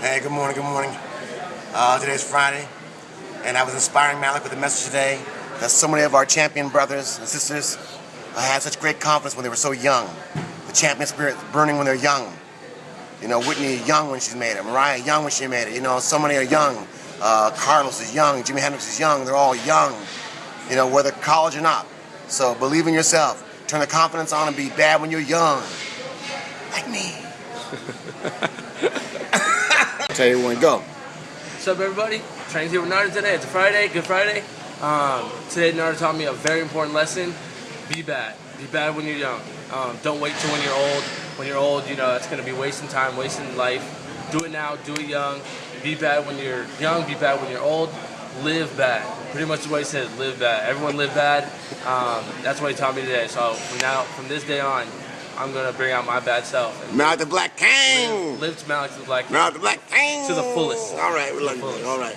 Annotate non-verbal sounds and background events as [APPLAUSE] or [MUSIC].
Hey, good morning, good morning. Uh, today's Friday, and I was inspiring Malik with a message today that so many of our champion brothers and sisters uh, had such great confidence when they were so young. The champion spirit burning when they're young. You know, Whitney young when she's made it, Mariah young when she made it. You know, so many are young. Uh, Carlos is young, Jimi Hendrix is young. They're all young. You know, whether college or not. So believe in yourself. Turn the confidence on and be bad when you're young. Like me. [LAUGHS] Tell when go. What's up, everybody? Trains here with Narda today. It's a Friday, Good Friday. Um, today, Narda taught me a very important lesson. Be bad. Be bad when you're young. Um, don't wait till when you're old. When you're old, you know, it's going to be wasting time, wasting life. Do it now, do it young. Be bad when you're young, be bad when you're old. Live bad. Pretty much what he said, live bad. Everyone live bad. Um, that's what he taught me today. So from now, from this day on, I'm to bring out my bad self. Mount the Black King. Live, live to Malik the Black Mount the Black King. To the fullest. All right, we love you. All right.